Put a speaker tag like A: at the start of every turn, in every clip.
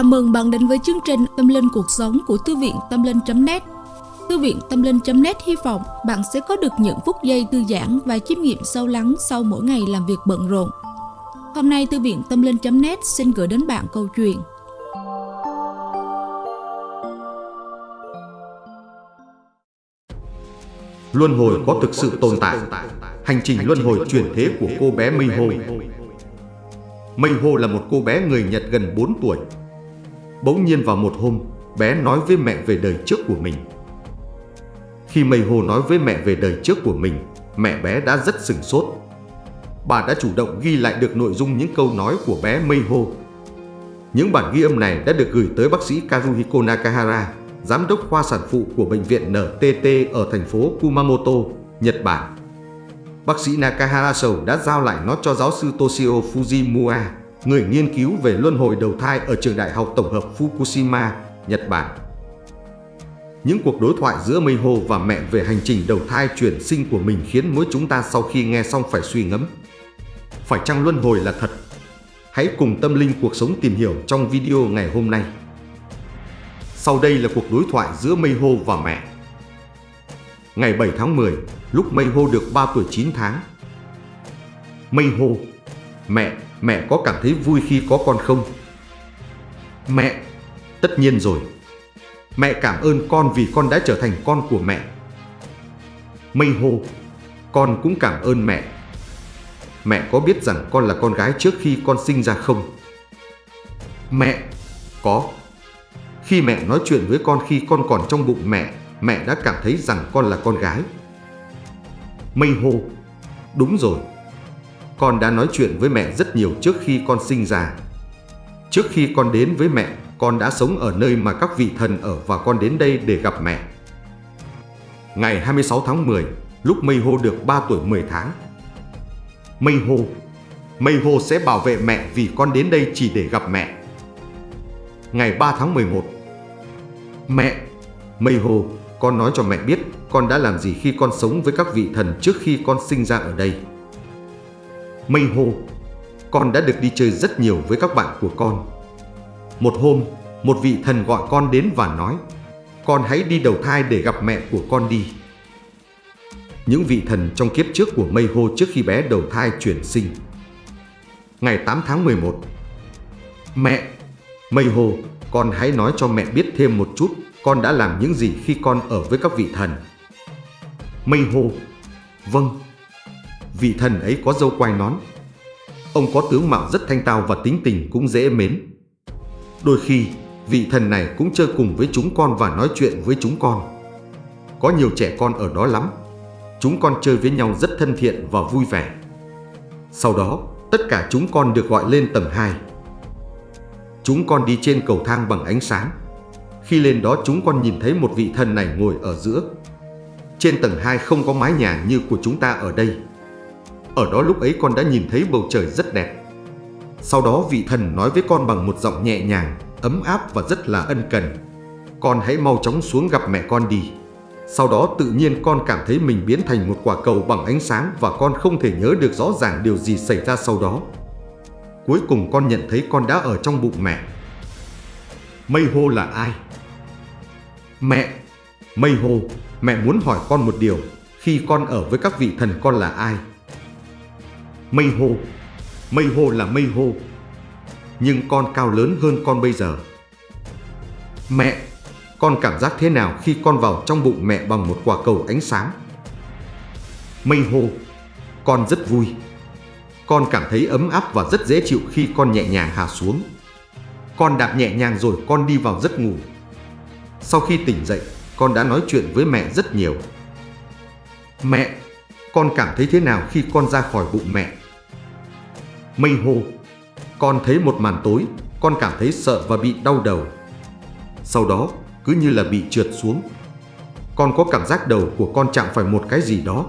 A: Chào mừng bạn đến với chương trình Tâm Linh Cuộc Sống của Thư viện Tâm Linh.net Thư viện Tâm Linh.net hy vọng bạn sẽ có được những phút giây thư giãn và chiêm nghiệm sâu lắng sau mỗi ngày làm việc bận rộn. Hôm nay, Thư viện Tâm Linh.net xin gửi đến bạn câu chuyện.
B: Luân hồi có thực sự tồn tại. Hành trình luân hồi chuyển thế của cô bé Mây Hồ Mây Hồ là một cô bé người Nhật gần 4 tuổi. Bỗng nhiên vào một hôm, bé nói với mẹ về đời trước của mình. Khi Mây Hồ nói với mẹ về đời trước của mình, mẹ bé đã rất sừng sốt. Bà đã chủ động ghi lại được nội dung những câu nói của bé Mây Hồ. Những bản ghi âm này đã được gửi tới bác sĩ Kazuhiko Nakahara, giám đốc khoa sản phụ của bệnh viện NTT ở thành phố Kumamoto, Nhật Bản. Bác sĩ Nakahara Sầu đã giao lại nó cho giáo sư Toshio Fujimura, người nghiên cứu về luân hồi đầu thai ở trường đại học tổng hợp Fukushima, Nhật Bản. Những cuộc đối thoại giữa Meiho và mẹ về hành trình đầu thai chuyển sinh của mình khiến mỗi chúng ta sau khi nghe xong phải suy ngẫm. Phải chăng luân hồi là thật? Hãy cùng tâm linh cuộc sống tìm hiểu trong video ngày hôm nay. Sau đây là cuộc đối thoại giữa Meiho và mẹ. Ngày 7 tháng 10, lúc Meiho được 3 tuổi 9 tháng. Meiho, mẹ, Mẹ có cảm thấy vui khi có con không? Mẹ, tất nhiên rồi. Mẹ cảm ơn con vì con đã trở thành con của mẹ. Mây hô, con cũng cảm ơn mẹ. Mẹ có biết rằng con là con gái trước khi con sinh ra không? Mẹ, có. Khi mẹ nói chuyện với con khi con còn trong bụng mẹ, mẹ đã cảm thấy rằng con là con gái. Mây hô, đúng rồi. Con đã nói chuyện với mẹ rất nhiều trước khi con sinh ra. Trước khi con đến với mẹ, con đã sống ở nơi mà các vị thần ở và con đến đây để gặp mẹ. Ngày 26 tháng 10, lúc Mây Hô được 3 tuổi 10 tháng. Mây Hô, Mây Hô sẽ bảo vệ mẹ vì con đến đây chỉ để gặp mẹ. Ngày 3 tháng 11 Mẹ, Mây Hô, con nói cho mẹ biết con đã làm gì khi con sống với các vị thần trước khi con sinh ra ở đây. Mây hô, con đã được đi chơi rất nhiều với các bạn của con. Một hôm, một vị thần gọi con đến và nói, con hãy đi đầu thai để gặp mẹ của con đi. Những vị thần trong kiếp trước của Mây hô trước khi bé đầu thai chuyển sinh. Ngày 8 tháng 11 Mẹ, Mây hô, con hãy nói cho mẹ biết thêm một chút con đã làm những gì khi con ở với các vị thần. Mây hô, vâng, vị thần ấy có dâu quai nón. Ông có tướng mạo rất thanh tao và tính tình cũng dễ mến. Đôi khi, vị thần này cũng chơi cùng với chúng con và nói chuyện với chúng con. Có nhiều trẻ con ở đó lắm. Chúng con chơi với nhau rất thân thiện và vui vẻ. Sau đó, tất cả chúng con được gọi lên tầng 2. Chúng con đi trên cầu thang bằng ánh sáng. Khi lên đó chúng con nhìn thấy một vị thần này ngồi ở giữa. Trên tầng 2 không có mái nhà như của chúng ta ở đây. Ở đó lúc ấy con đã nhìn thấy bầu trời rất đẹp. Sau đó vị thần nói với con bằng một giọng nhẹ nhàng, ấm áp và rất là ân cần. Con hãy mau chóng xuống gặp mẹ con đi. Sau đó tự nhiên con cảm thấy mình biến thành một quả cầu bằng ánh sáng và con không thể nhớ được rõ ràng điều gì xảy ra sau đó. Cuối cùng con nhận thấy con đã ở trong bụng mẹ. Mây hô là ai? Mẹ! Mây hô, mẹ muốn hỏi con một điều. Khi con ở với các vị thần con là ai? Mây hô. Mây hô là mây hô, Nhưng con cao lớn hơn con bây giờ. Mẹ, Con cảm giác thế nào khi con vào trong bụng mẹ bằng một quả cầu ánh sáng? Mây hô, Con rất vui. Con cảm thấy ấm áp và rất dễ chịu khi con nhẹ nhàng hạ xuống. Con đạp nhẹ nhàng rồi con đi vào giấc ngủ. Sau khi tỉnh dậy, Con đã nói chuyện với mẹ rất nhiều. Mẹ, Con cảm thấy thế nào khi con ra khỏi bụng mẹ? Mây hô. Con thấy một màn tối, Con cảm thấy sợ và bị đau đầu. Sau đó, cứ như là bị trượt xuống. Con có cảm giác đầu của con chạm phải một cái gì đó.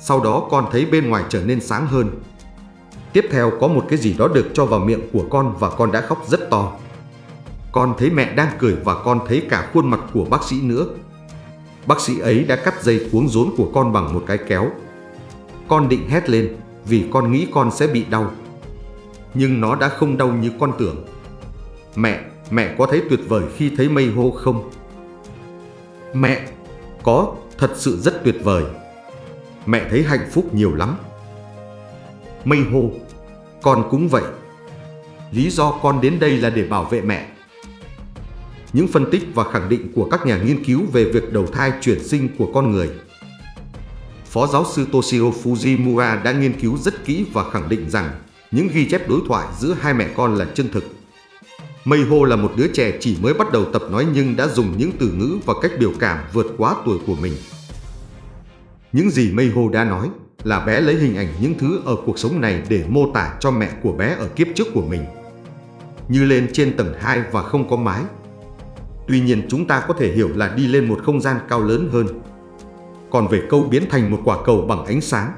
B: Sau đó con thấy bên ngoài trở nên sáng hơn. Tiếp theo có một cái gì đó được cho vào miệng của con và con đã khóc rất to. Con thấy mẹ đang cười và con thấy cả khuôn mặt của bác sĩ nữa. Bác sĩ ấy đã cắt dây cuống rốn của con bằng một cái kéo. Con định hét lên vì con nghĩ con sẽ bị đau. Nhưng nó đã không đau như con tưởng. Mẹ, mẹ có thấy tuyệt vời khi thấy mây hô không? Mẹ, có, thật sự rất tuyệt vời. Mẹ thấy hạnh phúc nhiều lắm. Mây hô, con cũng vậy. Lý do con đến đây là để bảo vệ mẹ. Những phân tích và khẳng định của các nhà nghiên cứu về việc đầu thai chuyển sinh của con người. Phó giáo sư Toshio Fujimura đã nghiên cứu rất kỹ và khẳng định rằng những ghi chép đối thoại giữa hai mẹ con là chân thực. Mây là một đứa trẻ chỉ mới bắt đầu tập nói nhưng đã dùng những từ ngữ và cách biểu cảm vượt quá tuổi của mình. Những gì Mây đã nói là bé lấy hình ảnh những thứ ở cuộc sống này để mô tả cho mẹ của bé ở kiếp trước của mình. Như lên trên tầng 2 và không có mái. Tuy nhiên, chúng ta có thể hiểu là đi lên một không gian cao lớn hơn. Còn về câu biến thành một quả cầu bằng ánh sáng,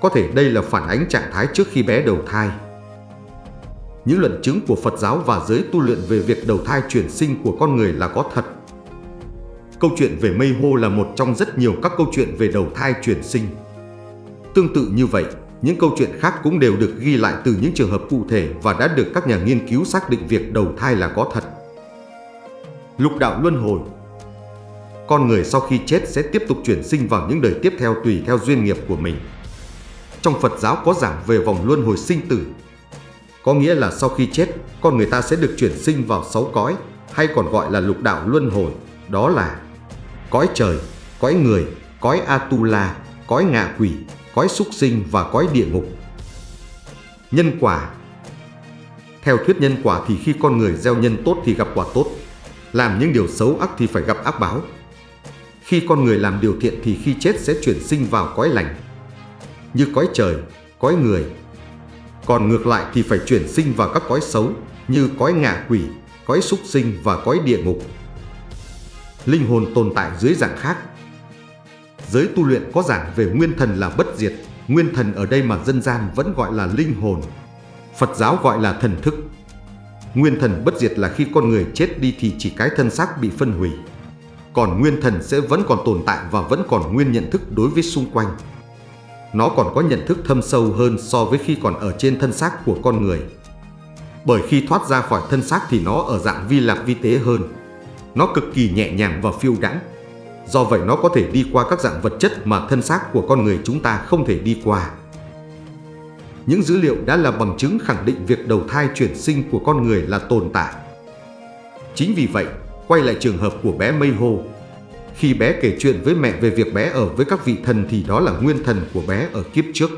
B: có thể đây là phản ánh trạng thái trước khi bé đầu thai. Những luận chứng của Phật giáo và giới tu luyện về việc đầu thai chuyển sinh của con người là có thật. Câu chuyện về mây hô là một trong rất nhiều các câu chuyện về đầu thai chuyển sinh. Tương tự như vậy, những câu chuyện khác cũng đều được ghi lại từ những trường hợp cụ thể và đã được các nhà nghiên cứu xác định việc đầu thai là có thật. Lục đạo luân hồi con người sau khi chết sẽ tiếp tục chuyển sinh vào những đời tiếp theo tùy theo duyên nghiệp của mình. Trong Phật giáo có giảng về vòng luân hồi sinh tử. Có nghĩa là sau khi chết, con người ta sẽ được chuyển sinh vào sáu cõi, hay còn gọi là lục đạo luân hồi, đó là cõi trời, cõi người, cõi Atula, cõi ngạ quỷ, cõi súc sinh và cõi địa ngục. Nhân quả Theo thuyết nhân quả thì khi con người gieo nhân tốt thì gặp quả tốt, làm những điều xấu ác thì phải gặp ác báo. Khi con người làm điều thiện thì khi chết sẽ chuyển sinh vào cõi lành, như cõi trời, cõi người. Còn ngược lại thì phải chuyển sinh vào các cõi xấu như cõi ngạ quỷ, cõi súc sinh và cõi địa ngục. Linh hồn tồn tại dưới dạng khác. Giới tu luyện có giảng về nguyên thần là bất diệt, nguyên thần ở đây mà dân gian vẫn gọi là linh hồn. Phật giáo gọi là thần thức. Nguyên thần bất diệt là khi con người chết đi thì chỉ cái thân xác bị phân hủy. Còn nguyên thần sẽ vẫn còn tồn tại và vẫn còn nguyên nhận thức đối với xung quanh nó còn có nhận thức thâm sâu hơn so với khi còn ở trên thân xác của con người. Bởi khi thoát ra khỏi thân xác thì nó ở dạng vi lạc vi tế hơn. Nó cực kỳ nhẹ nhàng và phiêu đãng. Do vậy nó có thể đi qua các dạng vật chất mà thân xác của con người chúng ta không thể đi qua. Những dữ liệu đã là bằng chứng khẳng định việc đầu thai chuyển sinh của con người là tồn tại. Chính vì vậy, quay lại trường hợp của bé Mây Hồ, khi bé kể chuyện với mẹ về việc bé ở với các vị thần thì đó là nguyên thần của bé ở kiếp trước.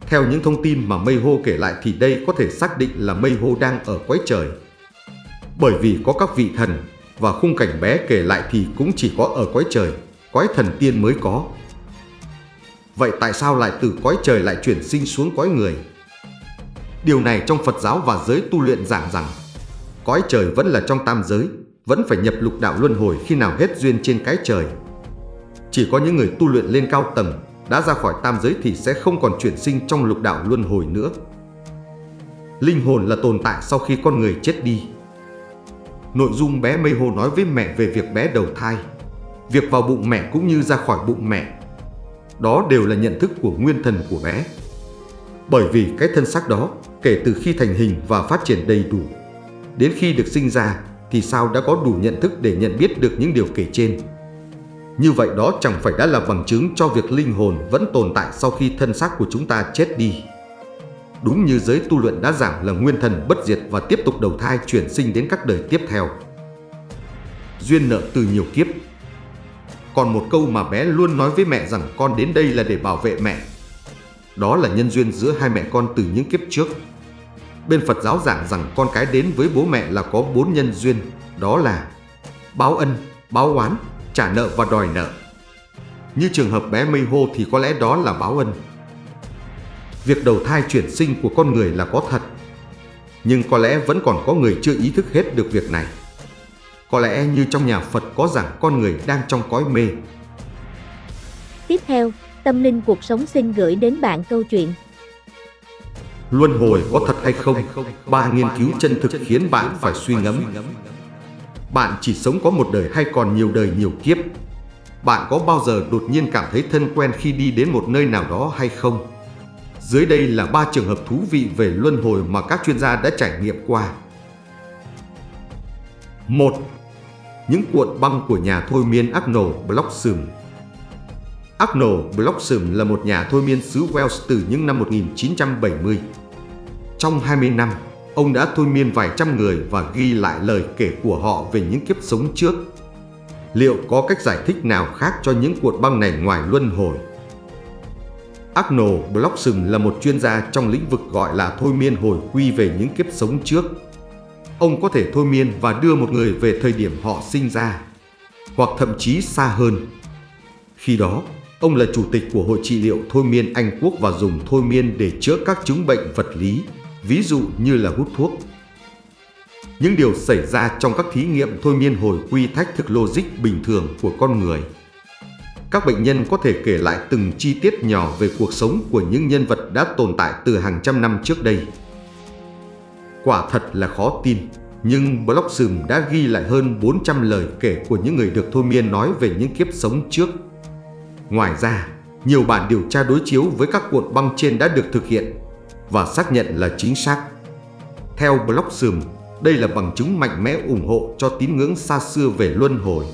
B: Theo những thông tin mà Mây Hô kể lại thì đây có thể xác định là Mây Hô đang ở quái trời. Bởi vì có các vị thần và khung cảnh bé kể lại thì cũng chỉ có ở quái trời, quái thần tiên mới có. Vậy tại sao lại từ cõi trời lại chuyển sinh xuống cõi người? Điều này trong Phật giáo và giới tu luyện giảng rằng cõi trời vẫn là trong tam giới, vẫn phải nhập lục đạo luân hồi khi nào hết duyên trên cái trời. Chỉ có những người tu luyện lên cao tầng đã ra khỏi tam giới thì sẽ không còn chuyển sinh trong lục đạo luân hồi nữa. Linh hồn là tồn tại sau khi con người chết đi. Nội dung bé Mây Hồ nói với mẹ về việc bé đầu thai, việc vào bụng mẹ cũng như ra khỏi bụng mẹ. Đó đều là nhận thức của nguyên thần của bé. Bởi vì cái thân xác đó, kể từ khi thành hình và phát triển đầy đủ, đến khi được sinh ra thì sao đã có đủ nhận thức để nhận biết được những điều kể trên. Như vậy đó chẳng phải đã là bằng chứng cho việc linh hồn vẫn tồn tại sau khi thân xác của chúng ta chết đi. Đúng như giới tu luyện đã giảng là nguyên thần bất diệt và tiếp tục đầu thai chuyển sinh đến các đời tiếp theo. Duyên nợ từ nhiều kiếp Còn một câu mà bé luôn nói với mẹ rằng con đến đây là để bảo vệ mẹ. Đó là nhân duyên giữa hai mẹ con từ những kiếp trước Bên Phật giáo giảng rằng con cái đến với bố mẹ là có bốn nhân duyên, đó là báo ân, báo oán, trả nợ và đòi nợ. Như trường hợp bé Mây Hô thì có lẽ đó là báo ân. Việc đầu thai chuyển sinh của con người là có thật, nhưng có lẽ vẫn còn có người chưa ý thức hết được việc này. Có lẽ như trong nhà Phật có rằng con người đang trong cõi mê.
C: Tiếp theo, Tâm Linh Cuộc Sống xin gửi đến bạn câu chuyện
B: Luân hồi có thật hay không? Ba nghiên cứu chân thực khiến bạn phải suy ngẫm. Bạn chỉ sống có một đời hay còn nhiều đời nhiều kiếp? Bạn có bao giờ đột nhiên cảm thấy thân quen khi đi đến một nơi nào đó hay không? Dưới đây là ba trường hợp thú vị về luân hồi mà các chuyên gia đã trải nghiệm qua. 1. Những cuộn băng của nhà thôi miên Arnold Bloxham Arnold Bloxham là một nhà thôi miên xứ Wales từ những năm 1970. Trong 20 năm, ông đã thôi miên vài trăm người và ghi lại lời kể của họ về những kiếp sống trước. Liệu có cách giải thích nào khác cho những cuộc băng này ngoài luân hồi? Arnold Bloxham là một chuyên gia trong lĩnh vực gọi là thôi miên hồi quy về những kiếp sống trước. Ông có thể thôi miên và đưa một người về thời điểm họ sinh ra, hoặc thậm chí xa hơn. Khi đó, ông là chủ tịch của Hội trị liệu thôi miên Anh Quốc và dùng thôi miên để chữa các chứng bệnh vật lý, ví dụ như là hút thuốc. Những điều xảy ra trong các thí nghiệm thôi miên hồi quy thách thức logic bình thường của con người – các bệnh nhân có thể kể lại từng chi tiết nhỏ về cuộc sống của những nhân vật đã tồn tại từ hàng trăm năm trước đây. Quả thật là khó tin, nhưng Bloxham đã ghi lại hơn 400 lời kể của những người được thôi miên nói về những kiếp sống trước. Ngoài ra, nhiều bản điều tra đối chiếu với các cuộn băng trên đã được thực hiện và xác nhận là chính xác. Theo Bloxham, đây là bằng chứng mạnh mẽ ủng hộ cho tín ngưỡng xa xưa về luân hồi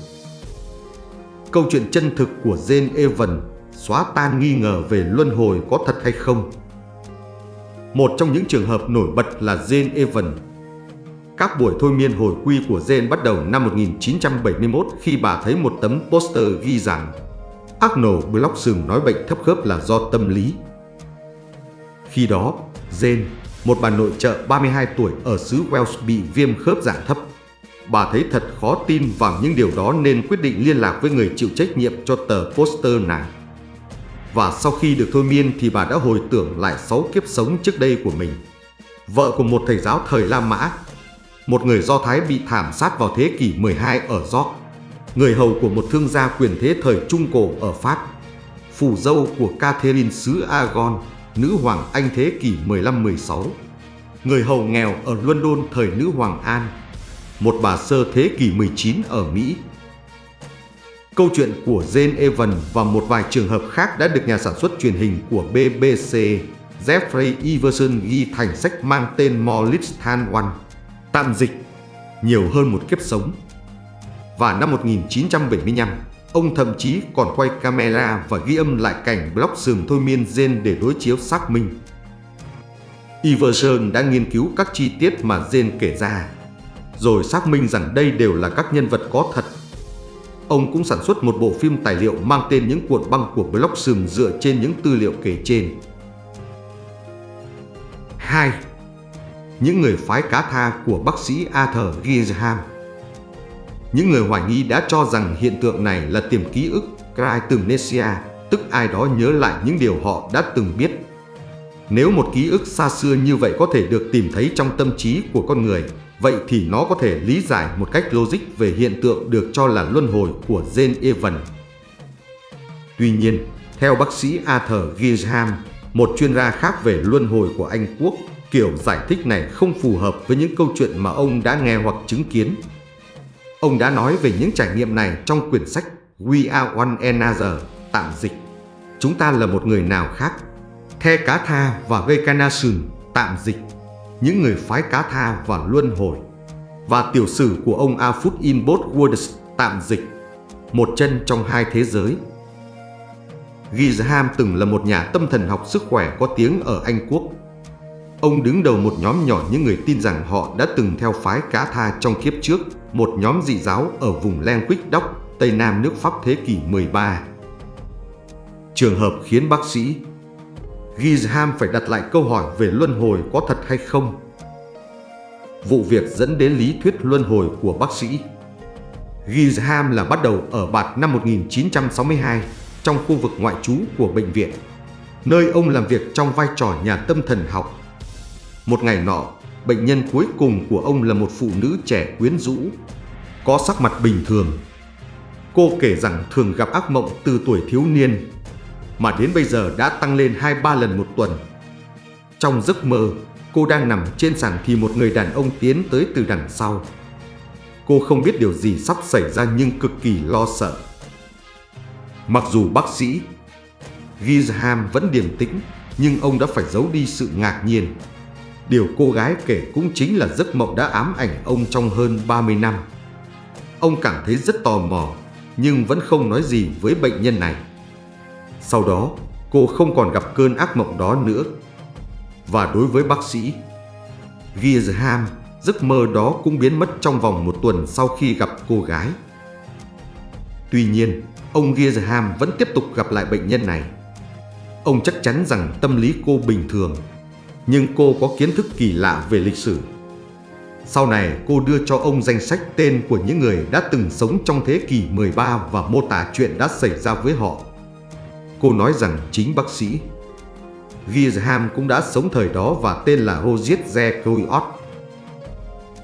B: câu chuyện chân thực của Jane Evan xóa tan nghi ngờ về luân hồi có thật hay không. Một trong những trường hợp nổi bật là Jane Evan. Các buổi thôi miên hồi quy của Jane bắt đầu năm 1971 khi bà thấy một tấm poster ghi rằng Arnold Bloxham nói bệnh thấp khớp là do tâm lý. Khi đó, Jane, một bà nội trợ 32 tuổi ở xứ Wales bị viêm khớp dạng thấp bà thấy thật khó tin vào những điều đó nên quyết định liên lạc với người chịu trách nhiệm cho tờ poster này. Và sau khi được thôi miên thì bà đã hồi tưởng lại 6 kiếp sống trước đây của mình. Vợ của một thầy giáo thời La Mã, một người Do Thái bị thảm sát vào thế kỷ 12 ở York, người hầu của một thương gia quyền thế thời Trung Cổ ở Pháp, phù dâu của Catherine xứ Aragon, nữ hoàng Anh thế kỷ 15-16, người hầu nghèo ở London thời nữ hoàng An, một bà sơ thế kỷ 19 ở Mỹ. Câu chuyện của Jane Evans và một vài trường hợp khác đã được nhà sản xuất truyền hình của BBC Jeffrey Iverson ghi thành sách mang tên Molistan One, tạm dịch, nhiều hơn một kiếp sống. Và năm 1975, ông thậm chí còn quay camera và ghi âm lại cảnh Block sườn thôi miên Jane để đối chiếu xác minh. Iverson đã nghiên cứu các chi tiết mà Jane kể ra, rồi xác minh rằng đây đều là các nhân vật có thật. Ông cũng sản xuất một bộ phim tài liệu mang tên những cuộn băng của Block Bloxham dựa trên những tư liệu kể trên. 2. Những người phái cá tha của bác sĩ Arthur Gisham những người hoài nghi đã cho rằng hiện tượng này là tiềm ký ức Cryptomnesia, tức ai đó nhớ lại những điều họ đã từng biết. Nếu một ký ức xa xưa như vậy có thể được tìm thấy trong tâm trí của con người, Vậy thì nó có thể lý giải một cách logic về hiện tượng được cho là luân hồi của Jane Evans. Tuy nhiên, theo bác sĩ Arthur Gisham, một chuyên gia khác về luân hồi của Anh Quốc, kiểu giải thích này không phù hợp với những câu chuyện mà ông đã nghe hoặc chứng kiến. Ông đã nói về những trải nghiệm này trong quyển sách We Are One Another, tạm dịch. Chúng ta là một người nào khác. The Cá Tha và Reincarnation, tạm dịch những người phái cá tha và luân hồi và tiểu sử của ông Alfred in both worlds tạm dịch một chân trong hai thế giới. Gizham từng là một nhà tâm thần học sức khỏe có tiếng ở Anh Quốc. Ông đứng đầu một nhóm nhỏ những người tin rằng họ đã từng theo phái cá tha trong kiếp trước, một nhóm dị giáo ở vùng Lenquick Dock, Tây Nam nước Pháp thế kỷ 13. Trường hợp khiến bác sĩ Gizham phải đặt lại câu hỏi về luân hồi có thật hay không. Vụ việc dẫn đến lý thuyết luân hồi của bác sĩ. Gizham là bắt đầu ở Bạt năm 1962 trong khu vực ngoại trú của bệnh viện, nơi ông làm việc trong vai trò nhà tâm thần học. Một ngày nọ, bệnh nhân cuối cùng của ông là một phụ nữ trẻ quyến rũ, có sắc mặt bình thường. Cô kể rằng thường gặp ác mộng từ tuổi thiếu niên mà đến bây giờ đã tăng lên 2-3 lần một tuần. Trong giấc mơ, cô đang nằm trên sàn thì một người đàn ông tiến tới từ đằng sau. Cô không biết điều gì sắp xảy ra nhưng cực kỳ lo sợ. Mặc dù bác sĩ Gizham vẫn điềm tĩnh, nhưng ông đã phải giấu đi sự ngạc nhiên. Điều cô gái kể cũng chính là giấc mộng đã ám ảnh ông trong hơn 30 năm. ông cảm thấy rất tò mò, nhưng vẫn không nói gì với bệnh nhân này. Sau đó, cô không còn gặp cơn ác mộng đó nữa. Và đối với bác sĩ, Gizham, giấc mơ đó cũng biến mất trong vòng một tuần sau khi gặp cô gái. Tuy nhiên, ông Gizham vẫn tiếp tục gặp lại bệnh nhân này. Ông chắc chắn rằng tâm lý cô bình thường, nhưng cô có kiến thức kỳ lạ về lịch sử. Sau này cô đưa cho ông danh sách tên của những người đã từng sống trong thế kỷ 13 và mô tả chuyện đã xảy ra với họ. Cô nói rằng chính bác sĩ Gizham cũng đã sống thời đó và tên là Hojit Zekroiot.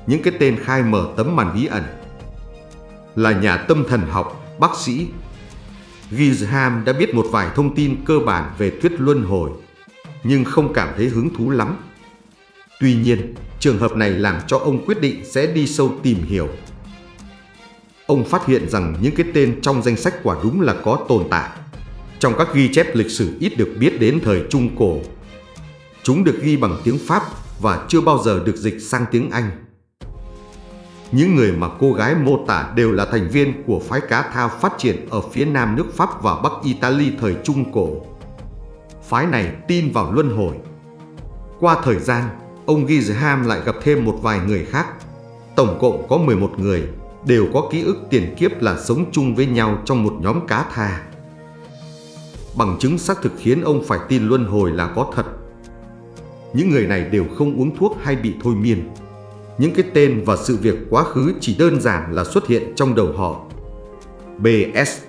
B: Những cái tên khai mở tấm màn bí ẩn là nhà tâm thần học, bác sĩ. Gizham đã biết một vài thông tin cơ bản về thuyết luân hồi, nhưng không cảm thấy hứng thú lắm. Tuy nhiên, trường hợp này làm cho ông quyết định sẽ đi sâu tìm hiểu. Ông phát hiện rằng những cái tên trong danh sách quả đúng là có tồn tại trong các ghi chép lịch sử ít được biết đến thời Trung Cổ. Chúng được ghi bằng tiếng Pháp và chưa bao giờ được dịch sang tiếng Anh. Những người mà cô gái mô tả đều là thành viên của phái cá thao phát triển ở phía nam nước Pháp và Bắc Italy thời Trung Cổ. Phái này tin vào luân hồi. Qua thời gian, ông Gizham lại gặp thêm một vài người khác. Tổng cộng có 11 người, đều có ký ức tiền kiếp là sống chung với nhau trong một nhóm cá tha bằng chứng xác thực khiến ông phải tin luân hồi là có thật. Những người này đều không uống thuốc hay bị thôi miên. Những cái tên và sự việc quá khứ chỉ đơn giản là xuất hiện trong đầu họ. B.S.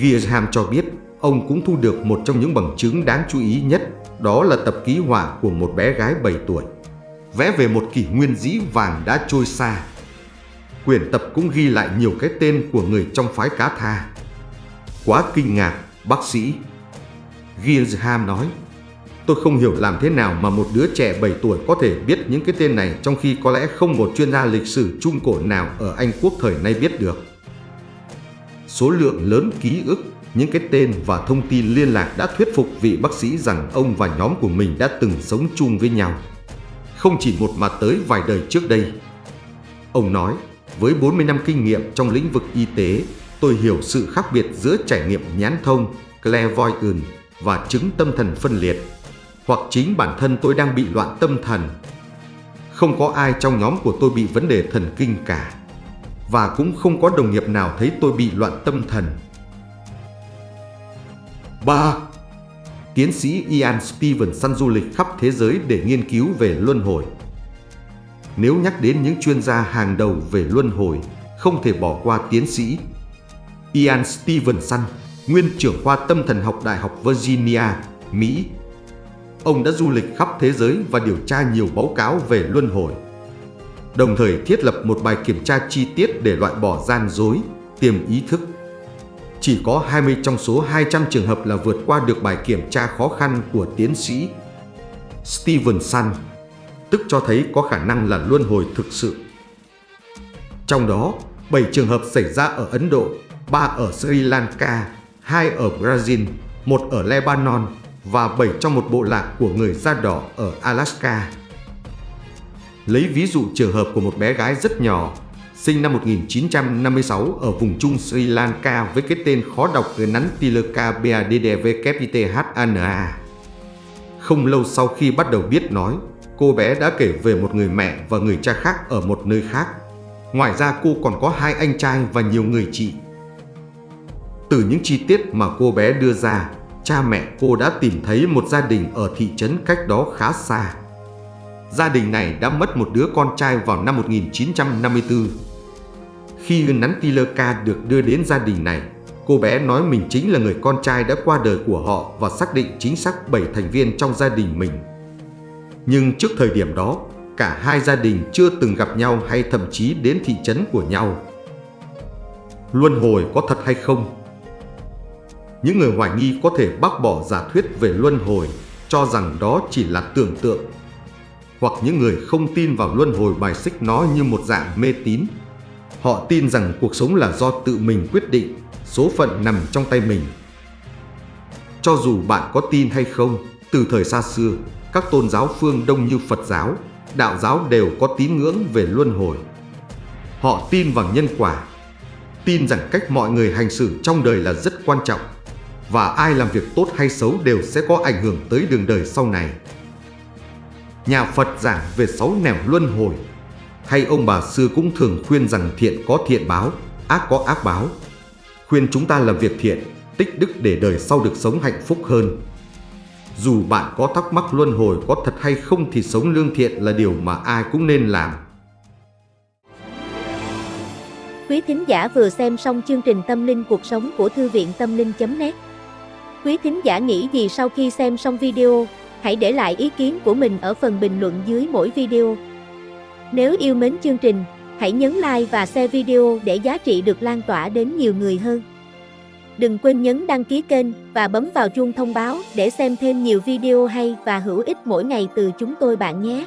B: Gierham cho biết ông cũng thu được một trong những bằng chứng đáng chú ý nhất, đó là tập ký họa của một bé gái 7 tuổi, vẽ về một kỷ nguyên dĩ vàng đã trôi xa. Quyển tập cũng ghi lại nhiều cái tên của người trong phái cá tha. Quá kinh ngạc Bác sĩ Gilsham nói Tôi không hiểu làm thế nào mà một đứa trẻ 7 tuổi có thể biết những cái tên này trong khi có lẽ không một chuyên gia lịch sử Trung Cổ nào ở Anh Quốc thời nay biết được. Số lượng lớn ký ức, những cái tên và thông tin liên lạc đã thuyết phục vị bác sĩ rằng ông và nhóm của mình đã từng sống chung với nhau. Không chỉ một mà tới vài đời trước đây. Ông nói, với 40 năm kinh nghiệm trong lĩnh vực y tế, tôi hiểu sự khác biệt giữa trải nghiệm nhãn thông, clairvoyant và chứng tâm thần phân liệt. Hoặc chính bản thân tôi đang bị loạn tâm thần. Không có ai trong nhóm của tôi bị vấn đề thần kinh cả. Và cũng không có đồng nghiệp nào thấy tôi bị loạn tâm thần. 3. Tiến sĩ Ian Stevenson du lịch khắp thế giới để nghiên cứu về luân hồi. Nếu nhắc đến những chuyên gia hàng đầu về luân hồi, không thể bỏ qua tiến sĩ Ian Stevenson, nguyên trưởng khoa tâm thần học Đại học Virginia, Mỹ. Ông đã du lịch khắp thế giới và điều tra nhiều báo cáo về luân hồi. Đồng thời thiết lập một bài kiểm tra chi tiết để loại bỏ gian dối, tiềm ý thức. Chỉ có 20 trong số 200 trường hợp là vượt qua được bài kiểm tra khó khăn của tiến sĩ Stevenson, tức cho thấy có khả năng là luân hồi thực sự. Trong đó, 7 trường hợp xảy ra ở Ấn Độ, 3 ở Sri Lanka, 2 ở Brazil, 1 ở Lebanon và 7 trong một bộ lạc của người da đỏ ở Alaska. Lấy ví dụ trường hợp của một bé gái rất nhỏ, sinh năm 1956 ở vùng Trung Sri Lanka với cái tên khó đọc người nắn Tilaka Không lâu sau khi bắt đầu biết nói, cô bé đã kể về một người mẹ và người cha khác ở một nơi khác. Ngoài ra cô còn có hai anh trai và nhiều người chị. Từ những chi tiết mà cô bé đưa ra, cha mẹ cô đã tìm thấy một gia đình ở thị trấn cách đó khá xa. Gia đình này đã mất một đứa con trai vào năm 1954. Khi Nantilaka được đưa đến gia đình này, cô bé nói mình chính là người con trai đã qua đời của họ và xác định chính xác 7 thành viên trong gia đình mình. Nhưng trước thời điểm đó, cả hai gia đình chưa từng gặp nhau hay thậm chí đến thị trấn của nhau. Luân hồi có thật hay không những người hoài nghi có thể bác bỏ giả thuyết về luân hồi, cho rằng đó chỉ là tưởng tượng. Hoặc những người không tin vào luân hồi bài xích nó như một dạng mê tín. Họ tin rằng cuộc sống là do tự mình quyết định, số phận nằm trong tay mình. Cho dù bạn có tin hay không, từ thời xa xưa, các tôn giáo phương Đông như Phật giáo, đạo giáo đều có tín ngưỡng về luân hồi. Họ tin vào nhân quả, tin rằng cách mọi người hành xử trong đời là rất quan trọng và ai làm việc tốt hay xấu đều sẽ có ảnh hưởng tới đường đời sau này. Nhà Phật giảng về sáu nẻo luân hồi, hay ông bà xưa cũng thường khuyên rằng thiện có thiện báo, ác có ác báo. Khuyên chúng ta làm việc thiện, tích đức để đời sau được sống hạnh phúc hơn. Dù bạn có thắc mắc luân hồi có thật hay không thì sống lương thiện là điều mà ai cũng nên làm.
C: Quý thính giả vừa xem xong chương trình Tâm linh cuộc sống của Thư viện Tâm linh.net Quý thính giả nghĩ gì sau khi xem xong video? Hãy để lại ý kiến của mình ở phần bình luận dưới mỗi video. Nếu yêu mến chương trình, hãy nhấn like và share video để giá trị được lan tỏa đến nhiều người hơn. Đừng quên nhấn đăng ký kênh và bấm vào chuông thông báo để xem thêm nhiều video hay và hữu ích mỗi ngày từ chúng tôi bạn nhé.